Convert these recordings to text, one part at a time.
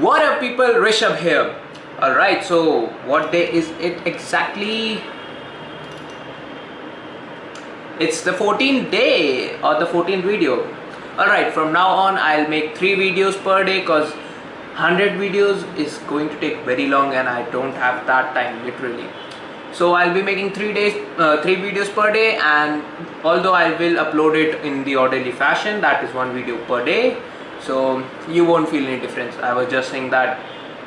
What up people, Rishabh here. Alright, so what day is it exactly? It's the 14th day or the 14th video. Alright, from now on I'll make 3 videos per day cause 100 videos is going to take very long and I don't have that time literally. So I'll be making 3 days, uh, 3 videos per day and although I will upload it in the orderly fashion that is one video per day so you won't feel any difference. I was just saying that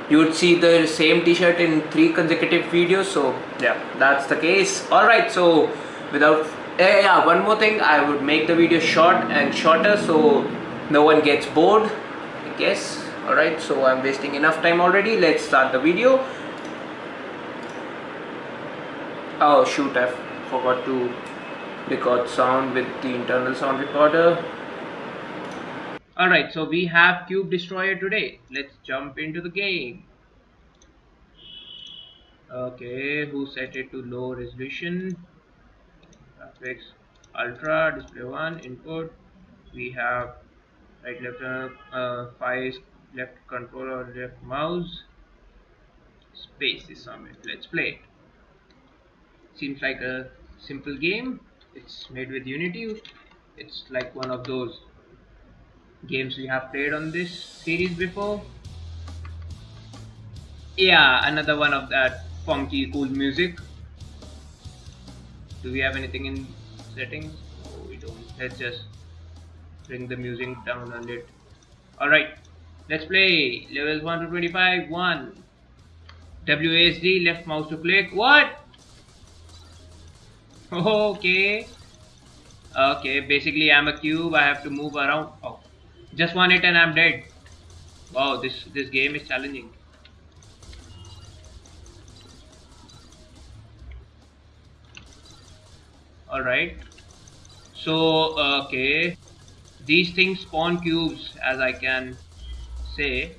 you would see the same t-shirt in three consecutive videos. So yeah that's the case. All right so without yeah, yeah one more thing. I would make the video short and shorter so no one gets bored i guess. All right so i'm wasting enough time already. Let's start the video. Oh shoot i forgot to record sound with the internal sound recorder Alright, so we have Cube Destroyer today. Let's jump into the game. Okay, who set it to low resolution? Graphics Ultra, display 1, input. We have right left uh, uh, 5 left controller left mouse. Space is on. Let's play it. Seems like a simple game. It's made with Unity. It's like one of those games we have played on this series before. Yeah, another one of that funky cool music. Do we have anything in settings? Oh, we don't. Let's just bring the music down a little. Alright, let's play. Levels 1 to 25. 1. WASD, left mouse to click. What? Okay. Okay, basically I'm a cube. I have to move around. Oh, just one hit and I'm dead. Wow, this this game is challenging. Alright. So, uh, okay. These things spawn cubes as I can say.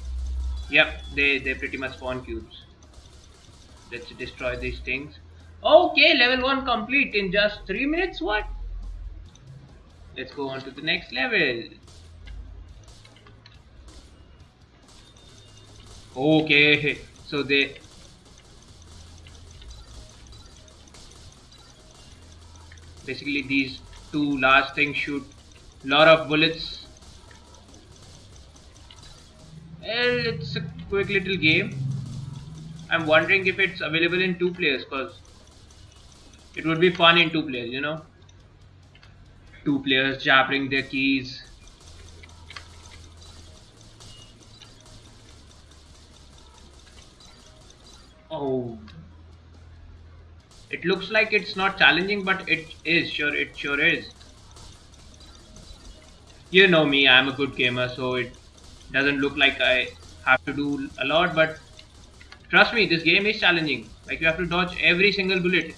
Yep, they, they pretty much spawn cubes. Let's destroy these things. Okay, level 1 complete in just 3 minutes, what? Let's go on to the next level. Okay, so they basically these two large things shoot lot of bullets. Well, it's a quick little game. I'm wondering if it's available in two players because it would be fun in two players, you know. Two players jabbering their keys Oh. It looks like it's not challenging, but it is. Sure, it sure is. You know me, I'm a good gamer, so it doesn't look like I have to do a lot, but trust me, this game is challenging. Like you have to dodge every single bullet.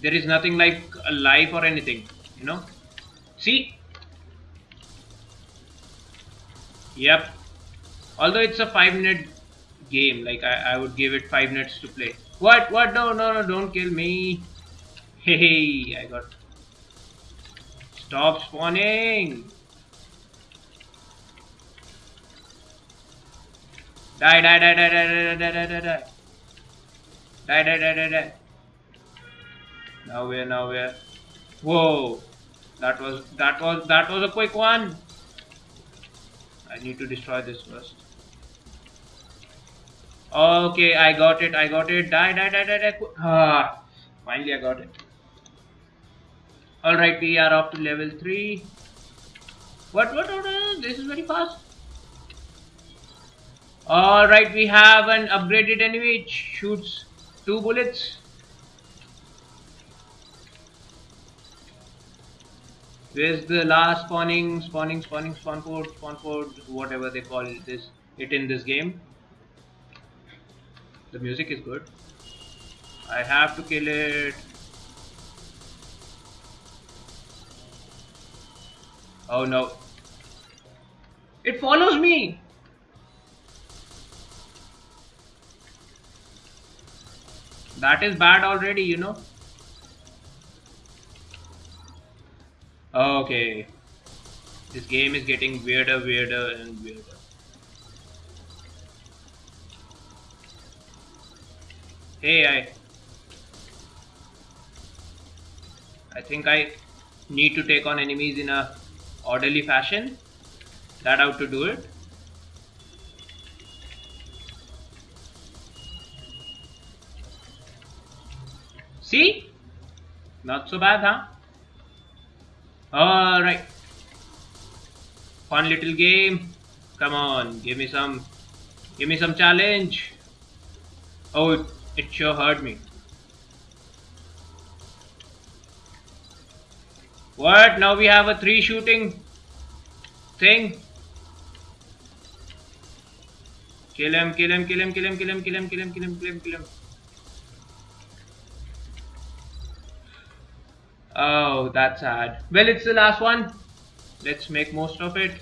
There is nothing like a life or anything, you know? See? Yep. Although it's a 5 minute game. Like I, I would give it five minutes to play. What? What? No, no, no! Don't kill me. Hey, I got. Stop spawning. Die, die, die, die, die, die, die, die, die, die. Die, die, die, die, die. Now where? Now where? Whoa! That was that was that was a quick one. I need to destroy this first. Okay, I got it, I got it. Die, die, die, die, die. Ah, finally I got it. Alright, we are up to level 3. What, what, what, uh, this is very fast. Alright, we have an upgraded enemy which shoots two bullets. Where's the last spawning, spawning, spawning, spawn port, spawn port, whatever they call this, it in this game. The music is good. I have to kill it. Oh no. It follows me! That is bad already, you know. Okay. This game is getting weirder, weirder and weirder. Hey, I... I think I need to take on enemies in a orderly fashion. That how to do it. See? Not so bad, huh? Alright. Fun little game. Come on, give me some give me some challenge. Oh it, sure hurt me. What? Now we have a three shooting thing. Kill him, kill him, kill him, kill him, kill him, kill him, kill him, kill him, kill him, kill him. Oh, that's sad. Well, it's the last one. Let's make most of it.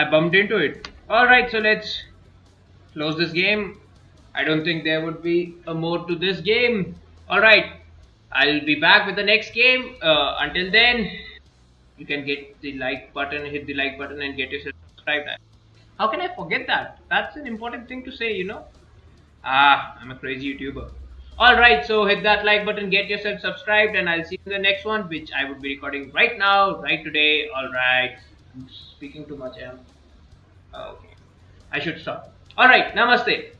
I bumped into it. Alright, so let's close this game. I don't think there would be a more to this game. Alright, I'll be back with the next game. Uh, until then, you can get the like button, hit the like button and get yourself subscribed. How can I forget that? That's an important thing to say, you know. Ah, I'm a crazy YouTuber. Alright, so hit that like button, get yourself subscribed and I'll see you in the next one which I would be recording right now, right today. Alright, speaking too much, I am ah, Okay, I should stop. Alright, namaste.